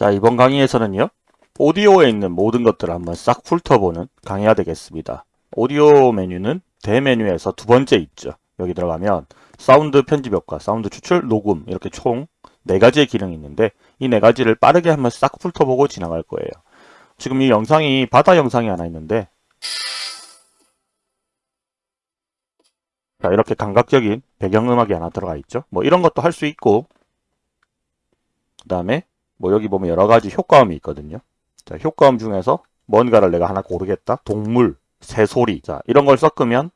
자, 이번 강의에서는요. 오디오에 있는 모든 것들을 한번 싹 훑어보는 강의가 되겠습니다. 오디오 메뉴는 대메뉴에서 두 번째 있죠. 여기 들어가면 사운드 편집 효과, 사운드 추출, 녹음 이렇게 총 네 가지의 기능이 있는데 이 네 가지를 빠르게 한번 싹 훑어보고 지나갈 거예요. 지금 이 영상이 바다 영상이 하나 있는데 자, 이렇게 감각적인 배경음악이 하나 들어가 있죠. 뭐 이런 것도 할 수 있고 그 다음에 뭐 여기 보면 여러 가지 효과음이 있거든요. 자, 효과음 중에서 뭔가를 내가 하나 고르겠다. 동물, 새소리. 자, 이런 걸 섞으면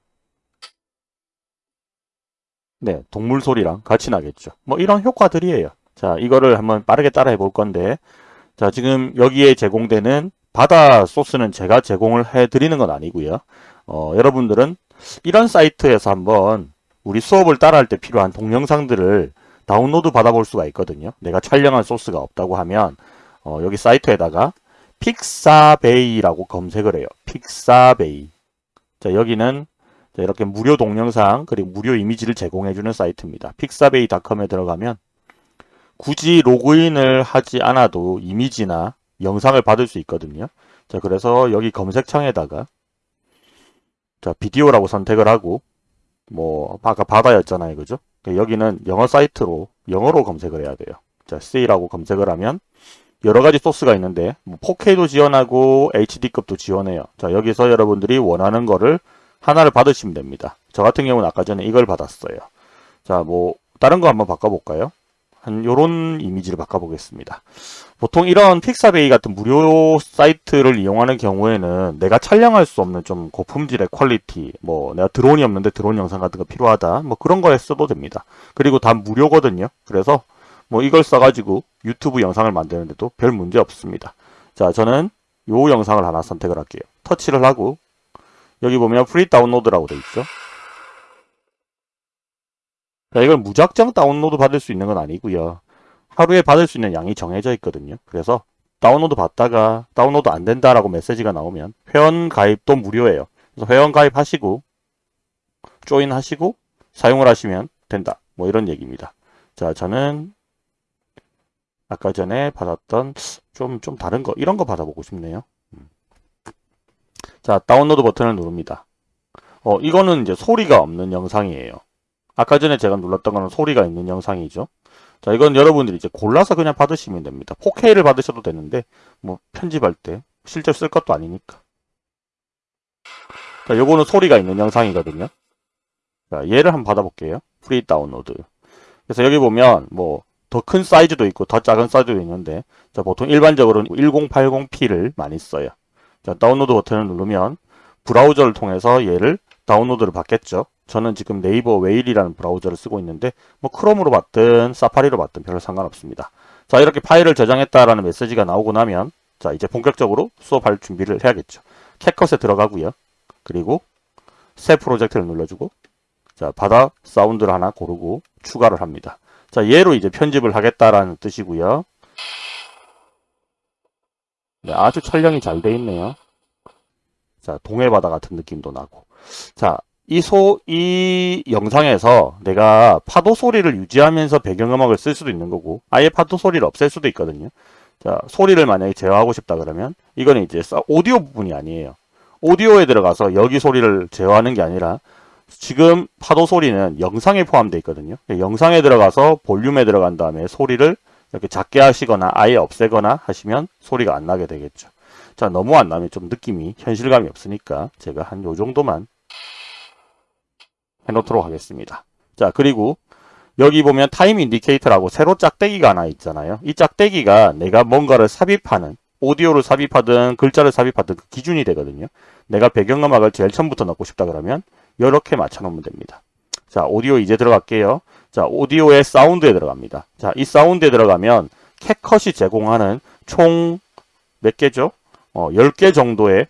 네, 동물 소리랑 같이 나겠죠. 뭐 이런 효과들이에요. 자, 이거를 한번 빠르게 따라해 볼 건데 자, 지금 여기에 제공되는 바다 소스는 제가 제공을 해 드리는 건 아니고요. 어, 여러분들은 이런 사이트에서 한번 우리 수업을 따라할 때 필요한 동영상들을 다운로드 받아볼 수가 있거든요. 내가 촬영한 소스가 없다고 하면 어, 여기 사이트에다가 픽사베이라고 검색을 해요. 픽사베이. 자, 여기는 자, 이렇게 무료 동영상 그리고 무료 이미지를 제공해주는 사이트입니다. 픽사베이닷컴에 들어가면 굳이 로그인을 하지 않아도 이미지나 영상을 받을 수 있거든요. 자, 그래서 여기 검색창에다가 자, 비디오라고 선택을 하고 뭐 아까 바다였잖아요. 그죠? 여기는 영어 사이트로 영어로 검색을 해야 돼요. 자, sea라고 검색을 하면 여러 가지 소스가 있는데 뭐 4K도 지원하고 HD급도 지원해요. 자, 여기서 여러분들이 원하는 거를 하나를 받으시면 됩니다. 저 같은 경우는 아까 전에 이걸 받았어요. 자, 뭐 다른 거 한번 바꿔볼까요? 한 요런 이미지를 바꿔보겠습니다. 보통 이런 픽사베이 같은 무료 사이트를 이용하는 경우에는 내가 촬영할 수 없는 좀 고품질의 퀄리티, 뭐 내가 드론이 없는데 드론 영상 같은 거 필요하다, 뭐 그런 거에 써도 됩니다. 그리고 다 무료거든요. 그래서 뭐 이걸 써가지고 유튜브 영상을 만드는데도 별 문제 없습니다. 자, 저는 요 영상을 하나 선택을 할게요. 터치를 하고 여기 보면 free download라고 돼 있죠. 자, 이걸 무작정 다운로드 받을 수 있는 건 아니고요. 하루에 받을 수 있는 양이 정해져 있거든요. 그래서 다운로드 받다가 다운로드 안 된다라고 메시지가 나오면 회원 가입도 무료예요. 그래서 회원 가입하시고 조인 하시고 사용을 하시면 된다. 뭐 이런 얘기입니다. 자, 저는 아까 전에 받았던 좀, 좀 다른 거, 이런 거 받아보고 싶네요. 음. 자, 다운로드 버튼을 누릅니다. 어, 이거는 이제 소리가 없는 영상이에요. 아까 전에 제가 눌렀던 거는 소리가 있는 영상이죠. 자, 이건 여러분들이 이제 골라서 그냥 받으시면 됩니다. 4K를 받으셔도 되는데, 뭐, 편집할 때, 실제 로 쓸 것도 아니니까. 자, 요거는 소리가 있는 영상이거든요. 자, 얘를 한번 받아볼게요. free download. 그래서 여기 보면, 뭐, 더 큰 사이즈도 있고, 더 작은 사이즈도 있는데, 자, 보통 일반적으로는 1080p를 많이 써요. 자, 다운로드 버튼을 누르면, 브라우저를 통해서 얘를 다운로드를 받겠죠. 저는 지금 네이버 웨일이라는 브라우저를 쓰고 있는데 뭐 크롬으로 받든 사파리로 받든 별로 상관없습니다. 자 이렇게 파일을 저장했다라는 메시지가 나오고 나면 자 이제 본격적으로 수업할 준비를 해야겠죠. 캣컷에 들어가고요. 그리고 새 프로젝트를 눌러주고 자 바다 사운드를 하나 고르고 추가를 합니다. 자 얘로 이제 편집을 하겠다라는 뜻이고요. 네, 아주 촬영이 잘 돼 있네요. 자 동해바다 같은 느낌도 나고 자 이 소, 이 영상에서 내가 파도 소리를 유지하면서 배경음악을 쓸 수도 있는 거고, 아예 파도 소리를 없앨 수도 있거든요. 자, 소리를 만약에 제어하고 싶다 그러면, 이거는 이제 오디오 부분이 아니에요. 오디오에 들어가서 여기 소리를 제어하는 게 아니라, 지금 파도 소리는 영상에 포함되어 있거든요. 영상에 들어가서 볼륨에 들어간 다음에 소리를 이렇게 작게 하시거나 아예 없애거나 하시면 소리가 안 나게 되겠죠. 자, 너무 안 나면 좀 느낌이 현실감이 없으니까 제가 한 요 정도만 해놓도록 하겠습니다. 자 그리고 여기 보면 time indicator라고 세로 짝대기가 하나 있잖아요. 이 짝대기가 내가 뭔가를 삽입하는 오디오를 삽입하든 글자를 삽입하든 그 기준이 되거든요. 내가 배경음악을 제일 처음부터 넣고 싶다 그러면 이렇게 맞춰놓으면 됩니다. 자 오디오 이제 들어갈게요. 자 오디오의 사운드에 들어갑니다. 자이 사운드에 들어가면 캣컷이 제공하는 총 몇 개죠? 어, 10개 정도의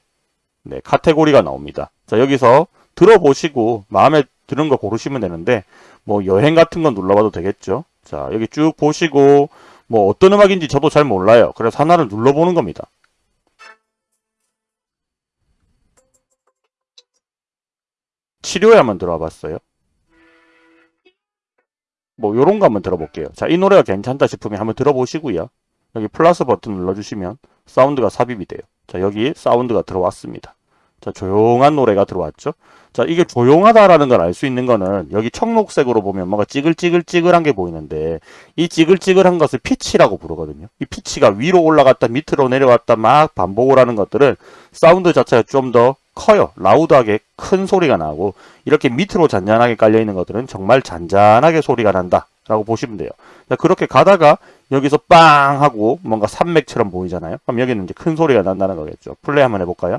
네, 카테고리가 나옵니다. 자 여기서 들어보시고 마음에 드는 거 고르시면 되는데 뭐 여행 같은 건 눌러봐도 되겠죠. 자 여기 쭉 보시고 뭐 어떤 음악인지 저도 잘 몰라요. 그래서 하나를 눌러보는 겁니다. 치료에 한번 들어와 봤어요. 뭐 요런 거 한번 들어볼게요. 자 이 노래가 괜찮다 싶으면 한번 들어보시고요. 여기 플러스 버튼 눌러주시면 사운드가 삽입이 돼요. 자, 여기 사운드가 들어왔습니다. 자, 조용한 노래가 들어왔죠. 자, 이게 조용하다라는 걸 알 수 있는 거는 여기 청록색으로 보면 뭔가 찌글찌글찌글한 게 보이는데 이 찌글찌글한 것을 피치라고 부르거든요. 이 피치가 위로 올라갔다 밑으로 내려왔다 막 반복을 하는 것들은 사운드 자체가 좀 더 커요. loud하게 큰 소리가 나고 이렇게 밑으로 잔잔하게 깔려 있는 것들은 정말 잔잔하게 소리가 난다. 라고 보시면 돼요. 자, 그렇게 가다가 여기서 빵 하고 뭔가 산맥처럼 보이잖아요. 그럼 여기는 이제 큰 소리가 난다는 거겠죠. 플레이 한번 해볼까요?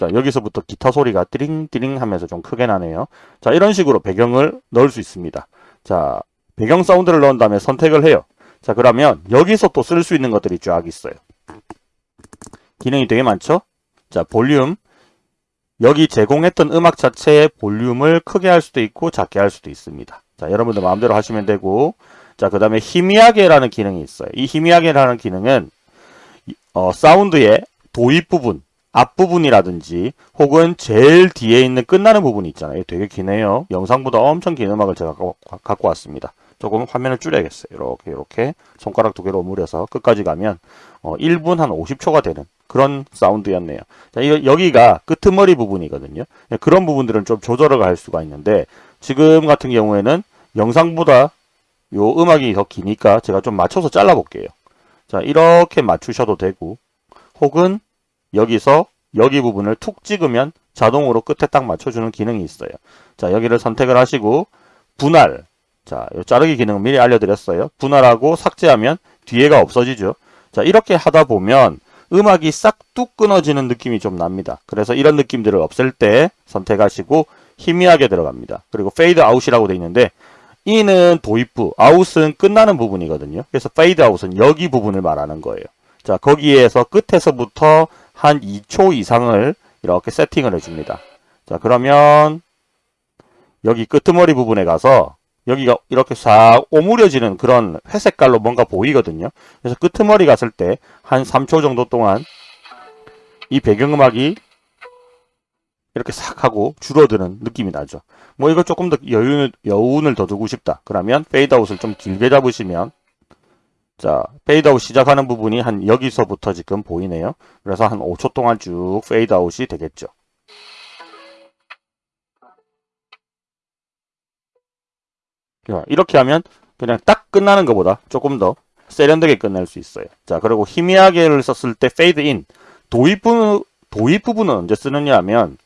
자, 여기서부터 기타 소리가 띠링띠링 하면서 좀 크게 나네요. 자, 이런 식으로 배경을 넣을 수 있습니다. 자, 배경 사운드를 넣은 다음에 선택을 해요. 자, 그러면 여기서 또 쓸 수 있는 것들이 쫙 있어요. 기능이 되게 많죠? 자, 볼륨. 여기 제공했던 음악 자체의 볼륨을 크게 할 수도 있고 작게 할 수도 있습니다. 자, 여러분들 마음대로 하시면 되고 자, 그 다음에 희미하게라는 기능이 있어요. 이 희미하게라는 기능은 어, 사운드의 도입 부분, 앞부분이라든지 혹은 제일 뒤에 있는 끝나는 부분이 있잖아요. 되게 기네요. 영상보다 엄청 긴 음악을 제가 갖고 왔습니다. 조금 화면을 줄여야겠어요. 이렇게 이렇게 손가락 두 개로 오므려서 끝까지 가면 어, 1분 한 50초가 되는 그런 사운드였네요. 자, 이거 여기가 끄트머리 부분이거든요. 네, 그런 부분들은 좀 조절을 할 수가 있는데 지금 같은 경우에는 영상보다 요 음악이 더 기니까 제가 좀 맞춰서 잘라 볼게요. 자, 이렇게 맞추셔도 되고 혹은 여기서 여기 부분을 툭 찍으면 자동으로 끝에 딱 맞춰주는 기능이 있어요. 자, 여기를 선택을 하시고 분할. 자, 요 자르기 기능은 미리 알려드렸어요. 분할하고 삭제하면 뒤에가 없어지죠. 자, 이렇게 하다 보면 음악이 싹뚝 끊어지는 느낌이 좀 납니다. 그래서 이런 느낌들을 없앨 때 선택하시고 희미하게 들어갑니다. 그리고 페이드 아웃이라고 되어 있는데 인은 도입부, 아웃은 끝나는 부분이거든요. 그래서 페이드 아웃은 여기 부분을 말하는 거예요. 자, 거기에서 끝에서부터 한 2초 이상을 이렇게 세팅을 해줍니다. 자, 그러면 여기 끄트머리 부분에 가서 여기가 이렇게 싹 오므려지는 그런 회색깔로 뭔가 보이거든요. 그래서 끄트머리 갔을 때 한 3초 정도 동안 이 배경음악이 이렇게 싹 하고 줄어드는 느낌이 나죠. 뭐 이거 조금 더 여운을, 여운을 더 두고 싶다. 그러면 페이드아웃을 좀 길게 잡으시면 자 페이드아웃 시작하는 부분이 한 여기서부터 지금 보이네요. 그래서 한 5초 동안 쭉 페이드아웃이 되겠죠. 이렇게 하면 그냥 딱 끝나는 것보다 조금 더 세련되게 끝낼 수 있어요. 자, 그리고 희미하게를 썼을 때 페이드 인 도입 부분 도입 부분은 언제 쓰느냐 하면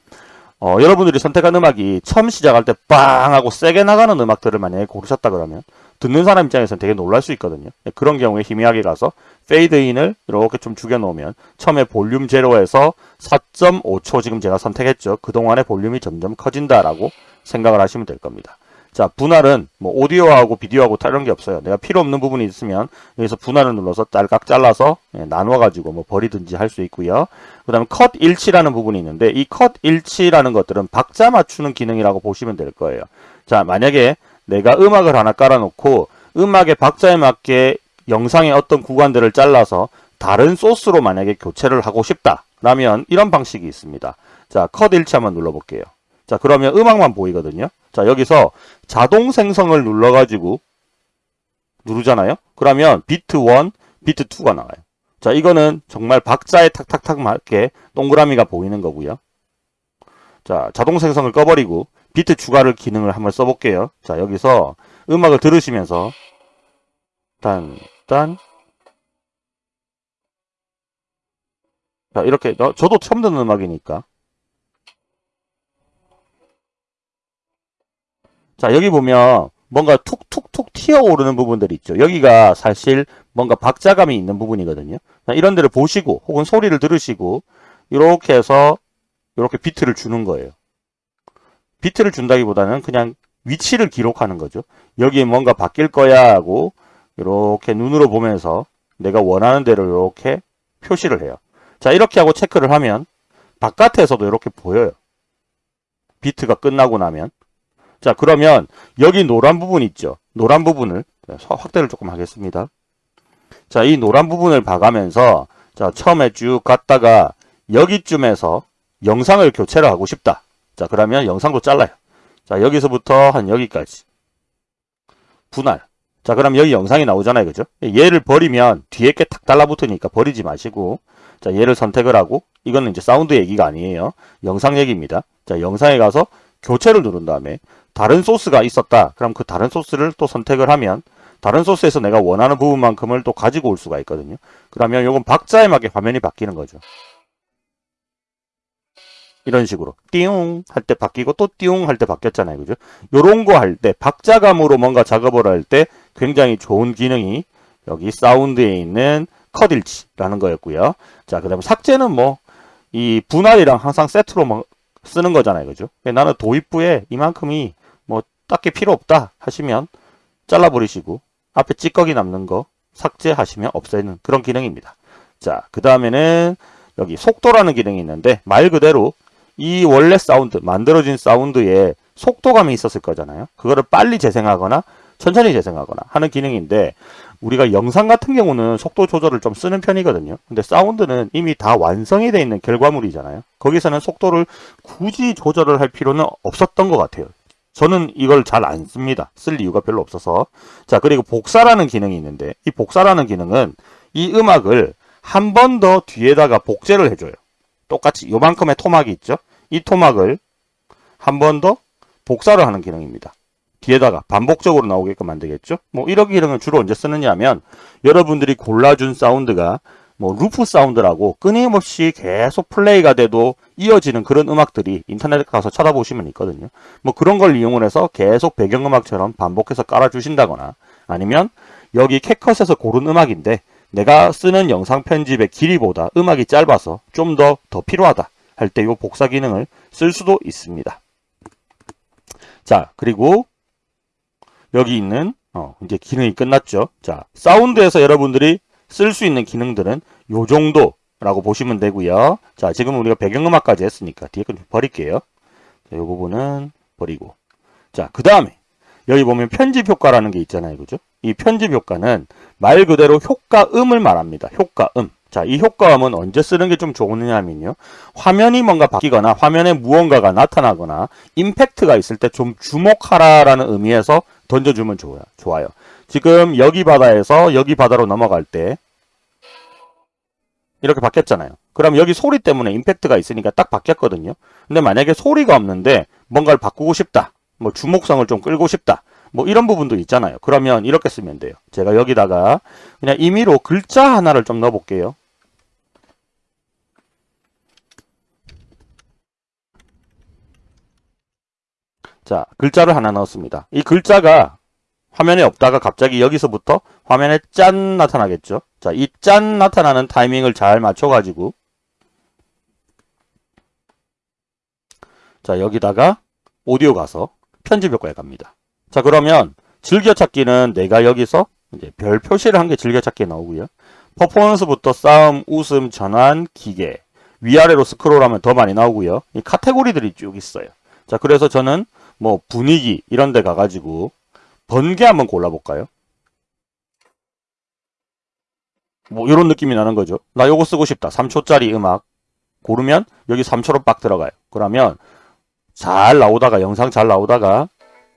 어, 여러분들이 선택한 음악이 처음 시작할 때 빵 하고 세게 나가는 음악들을 만약에 고르셨다 그러면 듣는 사람 입장에서는 되게 놀랄 수 있거든요. 네, 그런 경우에 희미하게 가서 페이드 인을 이렇게 좀 죽여 놓으면 처음에 볼륨 제로에서 4.5초 지금 제가 선택했죠. 그동안의 볼륨이 점점 커진다라고 생각을 하시면 될 겁니다. 자, 분할은 뭐 오디오하고 비디오하고 다른 게 없어요. 내가 필요 없는 부분이 있으면 여기서 분할을 눌러서 딸깍 잘라서 예, 나눠 가지고 뭐 버리든지 할 수 있고요. 그 다음에 컷 일치라는 부분이 있는데 이 컷 일치라는 것들은 박자 맞추는 기능이라고 보시면 될 거예요. 자, 만약에 내가 음악을 하나 깔아놓고 음악의 박자에 맞게 영상의 어떤 구간들을 잘라서 다른 소스로 만약에 교체를 하고 싶다. 라면 이런 방식이 있습니다. 자, 컷 일치 한번 눌러볼게요. 자, 그러면 음악만 보이거든요. 자, 여기서 자동 생성을 눌러가지고 누르잖아요. 그러면 비트 1, 비트 2가 나와요. 자, 이거는 정말 박자에 탁탁탁 맞게 동그라미가 보이는 거고요. 자, 자동 생성을 꺼버리고 비트 추가를 기능을 한번 써볼게요. 자, 여기서 음악을 들으시면서 단, 단 자, 이렇게 저도 처음 듣는 음악이니까 자 여기 보면 뭔가 툭툭툭 튀어오르는 부분들이 있죠. 여기가 사실 뭔가 박자감이 있는 부분이거든요. 이런 데를 보시고 혹은 소리를 들으시고 이렇게 해서 이렇게 비트를 주는 거예요. 비트를 준다기보다는 그냥 위치를 기록하는 거죠. 여기에 뭔가 바뀔 거야 하고 이렇게 눈으로 보면서 내가 원하는 대로 이렇게 표시를 해요. 자 이렇게 하고 체크를 하면 바깥에서도 이렇게 보여요. 비트가 끝나고 나면 자 그러면 여기 노란 부분 있죠. 노란 부분을 확대를 조금 하겠습니다. 자 이 노란 부분을 봐가면서 자 처음에 쭉 갔다가 여기쯤에서 영상을 교체를 하고 싶다. 자 그러면 영상도 잘라요. 자, 여기서부터 한 여기까지. 분할. 자, 그럼 여기 영상이 나오잖아요. 그죠? 얘를 버리면 뒤에 게 탁 달라붙으니까 버리지 마시고. 자, 얘를 선택을 하고. 이거는 이제 사운드 얘기가 아니에요. 영상 얘기입니다. 자, 영상에 가서 교체를 누른 다음에 다른 소스가 있었다. 그럼 그 다른 소스를 또 선택을 하면 다른 소스에서 내가 원하는 부분만큼을 또 가지고 올 수가 있거든요. 그러면 이건 박자에 맞게 화면이 바뀌는 거죠. 이런 식으로 띠용 할 때 바뀌고 또 띠용 할 때 바뀌었잖아요. 그죠? 요런 거 할 때 박자감으로 뭔가 작업을 할 때 굉장히 좋은 기능이 여기 사운드에 있는 컷일치라는 거였고요. 자, 그 다음에 삭제는 뭐 이 분할이랑 항상 세트로 뭐 쓰는 거잖아요. 그죠? 나는 도입부에 이만큼이 뭐 딱히 필요 없다 하시면 잘라버리시고 앞에 찌꺼기 남는 거 삭제하시면 없애는 그런 기능입니다. 자, 그 다음에는 여기 속도라는 기능이 있는데 말 그대로 이 원래 사운드, 만들어진 사운드에 속도감이 있었을 거잖아요. 그거를 빨리 재생하거나 천천히 재생하거나 하는 기능인데 우리가 영상 같은 경우는 속도 조절을 좀 쓰는 편이거든요. 근데 사운드는 이미 다 완성이 되어 있는 결과물이잖아요. 거기서는 속도를 굳이 조절을 할 필요는 없었던 것 같아요. 저는 이걸 잘 안 씁니다. 쓸 이유가 별로 없어서. 자, 그리고 복사라는 기능이 있는데 이 복사라는 기능은 이 음악을 한 번 더 뒤에다가 복제를 해줘요. 똑같이 요만큼의 토막이 있죠. 이 토막을 한 번 더 복사를 하는 기능입니다. 뒤에다가 반복적으로 나오게끔 만들겠죠. 뭐 이런 기능을 주로 언제 쓰느냐 하면 여러분들이 골라준 사운드가 뭐 루프 사운드라고 끊임없이 계속 플레이가 돼도 이어지는 그런 음악들이 인터넷에 가서 찾아보시면 있거든요. 뭐 그런 걸 이용을 해서 계속 배경음악처럼 반복해서 깔아주신다거나 아니면 여기 캣컷에서 고른 음악인데 내가 쓰는 영상 편집의 길이보다 음악이 짧아서 좀더더 필요하다 할 때 이 복사 기능을 쓸 수도 있습니다. 자 그리고 여기 있는 어, 이제 기능이 끝났죠. 자 사운드에서 여러분들이 쓸 수 있는 기능들은 요 정도라고 보시면 되고요. 자 지금 우리가 배경음악까지 했으니까 뒤에 건좀 버릴게요. 자, 이 부분은 버리고 자 그 다음에 여기 보면 편집 효과라는 게 있잖아요. 그죠? 이 편집 효과는 말 그대로 효과음을 말합니다. 효과음. 자, 이 효과음은 언제 쓰는 게 좀 좋으냐면요. 화면이 뭔가 바뀌거나 화면에 무언가가 나타나거나 임팩트가 있을 때 좀 주목하라라는 의미에서 던져주면 좋아요. 좋아요. 지금 여기 바다에서 여기 바다로 넘어갈 때 이렇게 바뀌었잖아요. 그럼 여기 소리 때문에 임팩트가 있으니까 딱 바뀌었거든요. 근데 만약에 소리가 없는데 뭔가를 바꾸고 싶다. 뭐 주목성을 좀 끌고 싶다. 뭐 이런 부분도 있잖아요. 그러면 이렇게 쓰면 돼요. 제가 여기다가 그냥 임의로 글자 하나를 좀 넣어볼게요. 자, 글자를 하나 넣었습니다. 이 글자가 화면에 없다가 갑자기 여기서부터 화면에 짠 나타나겠죠. 자, 이 짠 나타나는 타이밍을 잘 맞춰가지고 자, 여기다가 오디오 가서 편집 효과에 갑니다. 자, 그러면 즐겨찾기는 내가 여기서 이제 별 표시를 한 게 즐겨찾기에 나오고요. 퍼포먼스부터 싸움, 웃음, 전환, 기계 위아래로 스크롤하면 더 많이 나오고요. 이 카테고리들이 쭉 있어요. 자, 그래서 저는 뭐 분위기 이런 데 가가지고 번개 한번 골라볼까요? 뭐 이런 느낌이 나는 거죠. 나 요거 쓰고 싶다. 3초짜리 음악 고르면 여기 3초로 빡 들어가요. 그러면 잘 나오다가 영상 잘 나오다가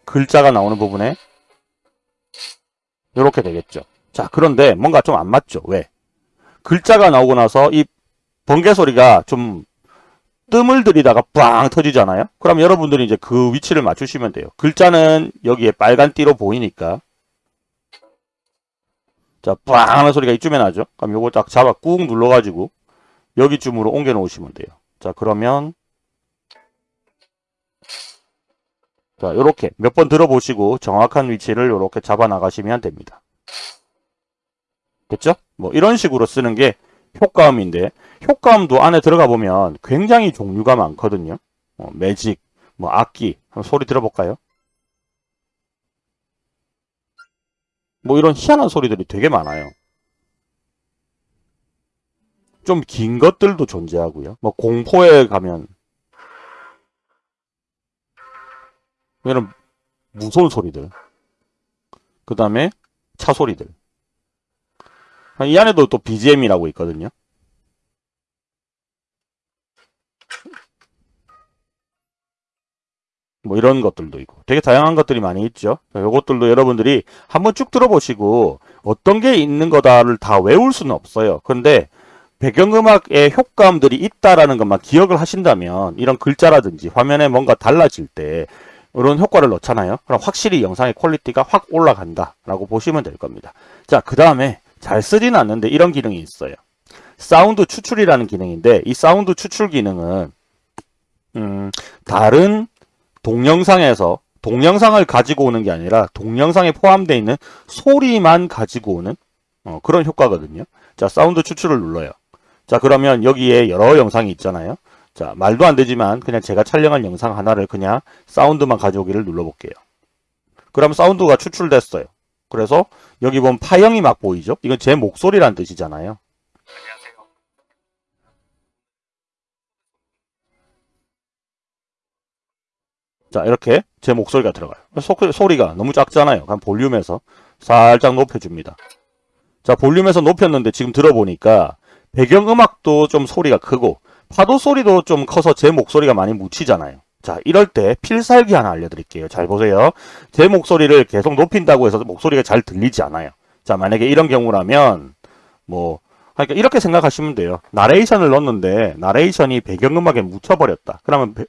글자가 나오는 부분에 이렇게 되겠죠. 자 그런데 뭔가 좀 안 맞죠. 왜? 글자가 나오고 나서 이 번개 소리가 좀 뜸을 들이다가 빵 터지잖아요. 그럼 여러분들이 이제 그 위치를 맞추시면 돼요. 글자는 여기에 빨간 띠로 보이니까 자, 빵 하는 소리가 이쯤에 나죠. 그럼 요거 딱 잡아 꾹 눌러가지고 여기쯤으로 옮겨 놓으시면 돼요. 자, 그러면 자, 요렇게 몇 번 들어보시고 정확한 위치를 요렇게 잡아 나가시면 됩니다. 됐죠? 뭐 이런 식으로 쓰는 게 효과음인데 효과음도 안에 들어가 보면 굉장히 종류가 많거든요. 어, 매직, 뭐 악기 소리 들어볼까요? 뭐 이런 희한한 소리들이 되게 많아요. 좀 긴 것들도 존재하고요. 뭐 공포에 가면 이런 무서운 소리들 그 다음에 차 소리들 이 안에도 또 BGM이라고 있거든요. 뭐 이런 것들도 있고 되게 다양한 것들이 많이 있죠. 이것들도 여러분들이 한번 쭉 들어보시고 어떤 게 있는 거다를 다 외울 수는 없어요. 그런데 배경음악의 효과음들이 있다라는 것만 기억을 하신다면 이런 글자라든지 화면에 뭔가 달라질 때 이런 효과를 넣잖아요. 그럼 확실히 영상의 퀄리티가 확 올라간다 라고 보시면 될 겁니다. 자, 그 다음에 잘 쓰진 않는데 이런 기능이 있어요. 사운드 추출이라는 기능인데 이 사운드 추출 기능은 음, 다른 동영상에서 동영상을 가지고 오는 게 아니라 동영상에 포함되어 있는 소리만 가지고 오는 어, 그런 효과거든요. 자, 사운드 추출을 눌러요. 자, 그러면 여기에 여러 영상이 있잖아요. 자, 말도 안 되지만 그냥 제가 촬영한 영상 하나를 그냥 사운드만 가져오기를 눌러볼게요. 그럼 사운드가 추출됐어요. 그래서 여기 보면 파형이 막 보이죠? 이건 제 목소리란 뜻이잖아요. 안녕하세요. 자 이렇게 제 목소리가 들어가요 소, 소리가 너무 작잖아요 그럼 볼륨에서 살짝 높여줍니다 자 볼륨에서 높였는데 지금 들어보니까 배경음악도 좀 소리가 크고 파도 소리도 좀 커서 제 목소리가 많이 묻히잖아요. 자 이럴 때 필살기 하나 알려드릴게요. 잘 보세요. 제 목소리를 계속 높인다고 해서 목소리가 잘 들리지 않아요. 자 만약에 이런 경우라면 뭐 그러니까 이렇게 생각하시면 돼요. 나레이션을 넣었는데 나레이션이 배경음악에 묻혀버렸다. 그러면 배,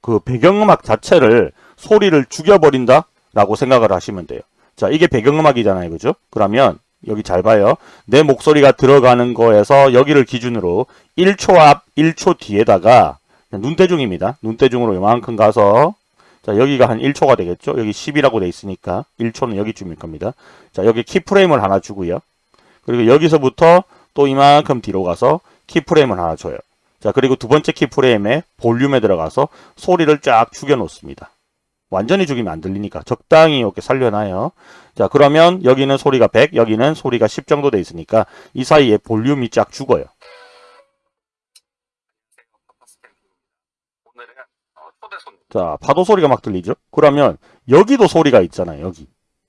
그 배경음악 자체를 소리를 죽여버린다 라고 생각을 하시면 돼요. 자 이게 배경음악이잖아요. 그죠? 그러면 여기 잘 봐요. 내 목소리가 들어가는 거에서 여기를 기준으로 1초 앞 1초 뒤에다가 눈대중입니다. 눈대중으로 요만큼 가서 자 여기가 한 1초가 되겠죠? 여기 10이라고 돼 있으니까 1초는 여기쯤일 겁니다. 자 여기 키프레임을 하나 주고요. 그리고 여기서부터 또 이만큼 뒤로 가서 키프레임을 하나 줘요. 자 그리고 두 번째 키프레임에 볼륨에 들어가서 소리를 쫙 죽여 놓습니다. 완전히 죽이면 안 들리니까 적당히 이렇게 살려놔요. 자 그러면 여기는 소리가 100 여기는 소리가 10 정도 돼 있으니까 이 사이에 볼륨이 쫙 죽어요. 자 파도 소리가 막 들리죠? 그러면 여기도 소리가 있잖아요. 여기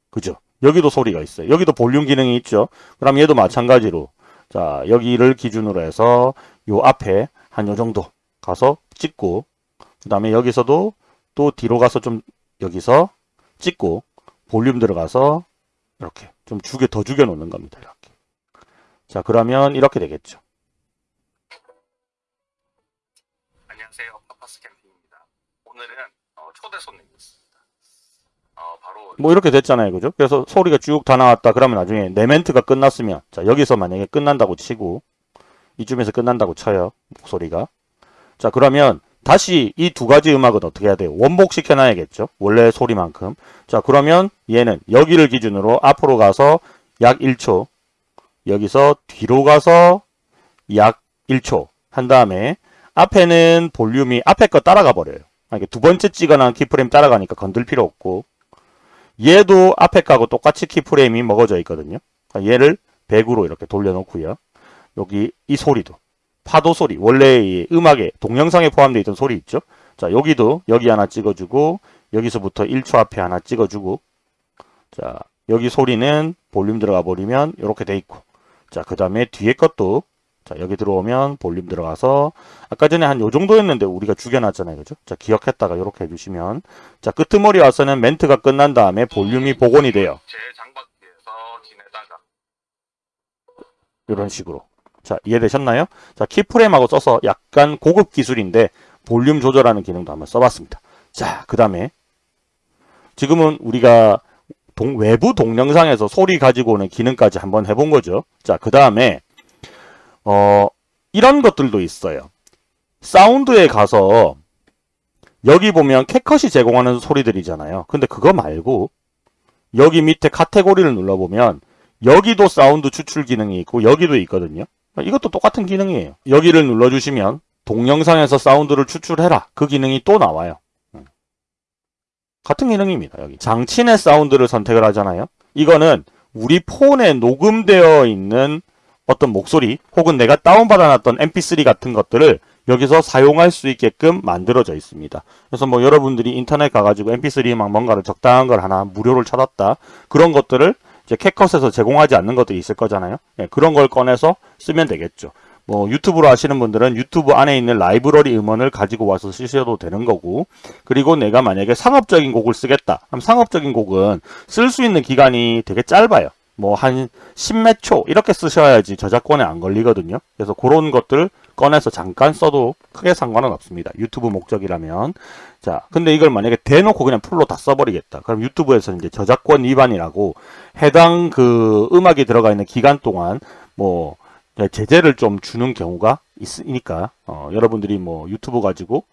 그죠? 여기도 소리가 있어요. 여기도 볼륨 기능이 있죠. 그럼 얘도 마찬가지로 자 여기를 기준으로 해서 요 앞에 한 요 정도 가서 찍고 그 다음에 여기서도 또 뒤로 가서 좀 여기서 찍고 볼륨 들어가서 이렇게 좀 죽여 더 죽여 놓는 겁니다. 이렇게. 자 그러면 이렇게 되겠죠. 안녕하세요. 파파스 캠핑입니다. 오늘은 어, 초대 손님이 있습니다. 어, 바로 뭐 이렇게 됐잖아요. 그죠? 그래서 소리가 쭉 다 나왔다. 그러면 나중에 내 멘트가 끝났으면 자 여기서 만약에 끝난다고 치고 이쯤에서 끝난다고 쳐요. 목소리가. 자 그러면 다시 이 두 가지 음악은 어떻게 해야 돼요? 원복시켜 놔야겠죠. 원래 소리만큼. 자 그러면 얘는 여기를 기준으로 앞으로 가서 약 1초 여기서 뒤로 가서 약 1초 한 다음에 앞에는 볼륨이 앞에 거 따라가 버려요. 그러니까 두 번째 찍어놓은 keyframe 따라가니까 건들 필요 없고 얘도 앞에 거하고 똑같이 keyframe이 먹어져 있거든요. 얘를 100으로 이렇게 돌려놓고요. 여기 이 소리도 파도 소리 원래 이 음악에 동영상에 포함되어 있던 소리 있죠? 자 여기도 여기 하나 찍어주고 여기서부터 1초 앞에 하나 찍어주고 자 여기 소리는 볼륨 들어가 버리면 이렇게 돼 있고 자 그 다음에 뒤에 것도 자 여기 들어오면 볼륨 들어가서 아까 전에 한 요 정도였는데 우리가 죽여놨잖아요 그죠? 자 기억했다가 이렇게 해주시면 자 끄트머리 와서는 멘트가 끝난 다음에 볼륨이 복원이 돼요. 이런 식으로 자 이해되셨나요? 자 키프레임하고 써서 약간 고급 기술인데 볼륨 조절하는 기능도 한번 써봤습니다. 자그 다음에 지금은 우리가 동, 외부 동영상에서 소리 가지고 오는 기능까지 한번 해본 거죠. 자그 다음에 어 이런 것들도 있어요. 사운드에 가서 여기 보면 캣컷이 제공하는 소리들이잖아요. 근데 그거 말고 여기 밑에 카테고리를 눌러보면 여기도 사운드 추출 기능이 있고 여기도 있거든요. 이것도 똑같은 기능이에요. 여기를 눌러주시면 동영상에서 사운드를 추출해라. 그 기능이 또 나와요. 음. 같은 기능입니다. 여기 장치 내 사운드를 선택을 하잖아요. 이거는 우리 폰에 녹음되어 있는 어떤 목소리 혹은 내가 다운받아놨던 mp3 같은 것들을 여기서 사용할 수 있게끔 만들어져 있습니다. 그래서 뭐 여러분들이 인터넷 가가지고 mp3 막 뭔가를 적당한 걸 하나 무료를 찾았다. 그런 것들을 이제 캣컷에서 제공하지 않는 것들이 있을 거잖아요. 예, 그런 걸 꺼내서 쓰면 되겠죠. 뭐 유튜브로 하시는 분들은 유튜브 안에 있는 라이브러리 음원을 가지고 와서 쓰셔도 되는 거고 그리고 내가 만약에 상업적인 곡을 쓰겠다 그럼 상업적인 곡은 쓸 수 있는 기간이 되게 짧아요 뭐 한 10몇 초 이렇게 쓰셔야지 저작권에 안 걸리거든요 그래서 그런 것들 꺼내서 잠깐 써도 크게 상관은 없습니다. 유튜브 목적이라면. 자 근데 이걸 만약에 대놓고 그냥 풀로 다 써버리겠다. 그럼 유튜브에서 이제 저작권 위반이라고 해당 그 음악이 들어가 있는 기간 동안 뭐 제재를 좀 주는 경우가 있으니까 어, 여러분들이 뭐 유튜브 가지고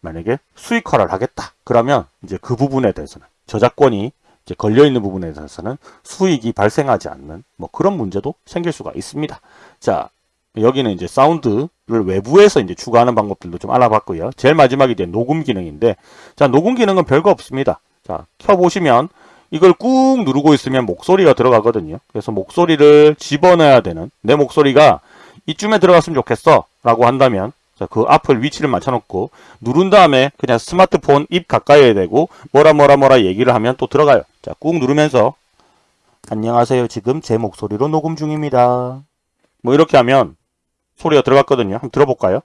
만약에 수익화를 하겠다. 그러면 이제 그 부분에 대해서는 저작권이 이제 걸려 있는 부분에 대해서는 수익이 발생하지 않는 뭐 그런 문제도 생길 수가 있습니다. 자 여기는 이제 사운드를 외부에서 이제 추가하는 방법들도 좀 알아봤고요. 제일 마지막이 이제 녹음 기능인데 자 녹음 기능은 별거 없습니다. 자 켜보시면 이걸 꾹 누르고 있으면 목소리가 들어가거든요. 그래서 목소리를 집어넣어야 되는 내 목소리가 이쯤에 들어갔으면 좋겠어 라고 한다면 자, 그 앞을 위치를 맞춰놓고 누른 다음에 그냥 스마트폰 입 가까이에 대고 뭐라 뭐라 뭐라 얘기를 하면 또 들어가요. 자, 꾹 누르면서 안녕하세요. 지금 제 목소리로 녹음 중입니다. 뭐 이렇게 하면 소리가 들어갔거든요. 한번 들어볼까요?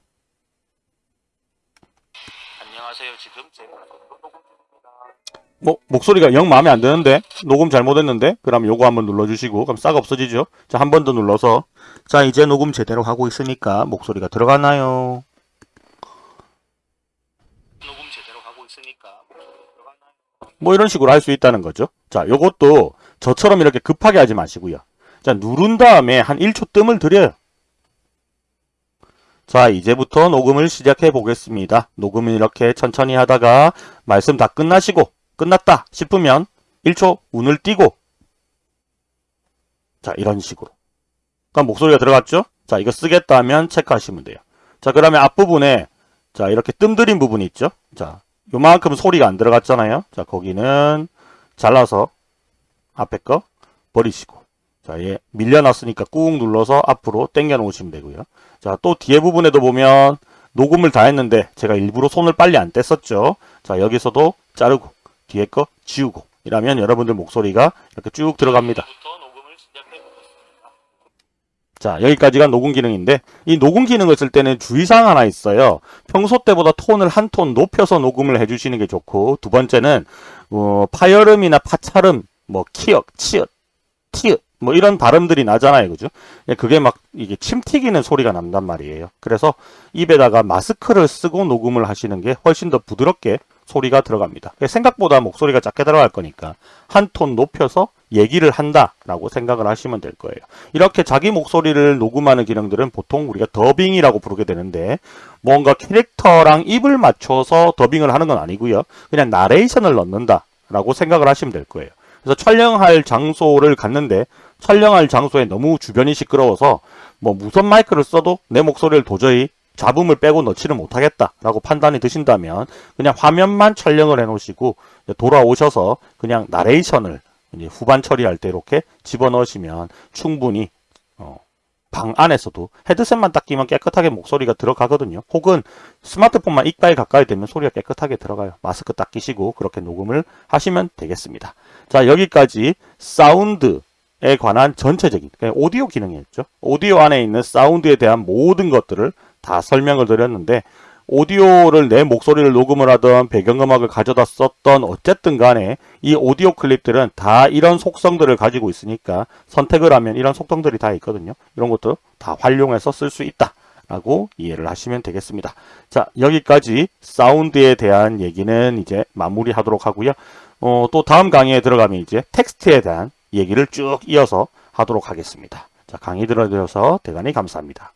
안녕하세요. 지금 제 목소리로 녹음 중입니다. 뭐 목소리가 영 마음에 안 드는데 녹음 잘못했는데 그럼 요거 한번 눌러주시고 그럼 싹 없어지죠 자 한 번 더 눌러서 자 이제 녹음 제대로 하고 있으니까 목소리가 들어가나요 녹음 제대로 하고 있으니까? 뭐 이런 식으로 할 수 있다는 거죠 자 요것도 저처럼 이렇게 급하게 하지 마시고요 자 누른 다음에 한 1초 뜸을 들여요 자 이제부터 녹음을 시작해 보겠습니다. 녹음을 이렇게 천천히 하다가 말씀 다 끝나시고 끝났다 싶으면 1초 운을 띄고. 자 이런 식으로. 그럼 목소리가 들어갔죠? 자 이거 쓰겠다 하면 체크하시면 돼요. 자 그러면 앞부분에 자 이렇게 뜸들인 부분이 있죠? 자 요만큼 소리가 안 들어갔잖아요? 자 거기는 잘라서 앞에 거 버리시고 자, 얘 밀려났으니까 꾹 눌러서 앞으로 당겨 놓으시면 되고요. 자, 또 뒤에 부분에도 보면 녹음을 다 했는데 제가 일부러 손을 빨리 안 뗐었죠. 자, 여기서도 자르고 뒤에 거 지우고 이러면 여러분들 목소리가 이렇게 쭉 들어갑니다. 자, 여기까지가 녹음 기능인데 이 녹음 기능을 쓸 때는 주의사항 하나 있어요. 평소 때보다 톤을 한 톤 높여서 녹음을 해주시는 게 좋고 두 번째는 어, 파열음이나 파찰음, 뭐 키역, 치읓, 티읕 뭐 이런 발음들이 나잖아요. 그죠? 예, 그게 막 이게 침 튀기는 소리가 난단 말이에요. 그래서 입에다가 마스크를 쓰고 녹음을 하시는 게 훨씬 더 부드럽게 소리가 들어갑니다. 예, 생각보다 목소리가 작게 들어갈 거니까 한 톤 높여서 얘기를 한다라고 생각을 하시면 될 거예요. 이렇게 자기 목소리를 녹음하는 기능들은 보통 우리가 더빙이라고 부르게 되는데 뭔가 캐릭터랑 입을 맞춰서 더빙을 하는 건 아니고요. 그냥 나레이션을 넣는다라고 생각을 하시면 될 거예요. 그래서 촬영할 장소를 갔는데 촬영할 장소에 너무 주변이 시끄러워서 뭐 무선 마이크를 써도 내 목소리를 도저히 잡음을 빼고 넣지를 못하겠다라고 판단이 드신다면 그냥 화면만 촬영을 해 놓으시고 돌아오셔서 그냥 나레이션을 후반 처리할 때 이렇게 집어넣으시면 충분히 어, 방 안에서도 헤드셋만 딱 끼면 깨끗하게 목소리가 들어가거든요. 혹은 스마트폰만 입 가까이 대면 소리가 깨끗하게 들어가요. 마스크 딱 끼시고 그렇게 녹음을 하시면 되겠습니다. 자 여기까지 사운드 에 관한 전체적인 오디오 기능이었죠. 오디오 안에 있는 사운드에 대한 모든 것들을 다 설명을 드렸는데 오디오를 내 목소리를 녹음을 하던 배경음악을 가져다 썼던 어쨌든 간에 이 오디오 클립들은 다 이런 속성들을 가지고 있으니까 선택을 하면 이런 속성들이 다 있거든요. 이런 것도 다 활용해서 쓸 수 있다. 라고 이해를 하시면 되겠습니다. 자, 여기까지 사운드에 대한 얘기는 이제 마무리하도록 하고요. 어, 또 다음 강의에 들어가면 이제 텍스트에 대한 얘기를 쭉 이어서 하도록 하겠습니다. 자, 강의 들어주셔서 대단히 감사합니다.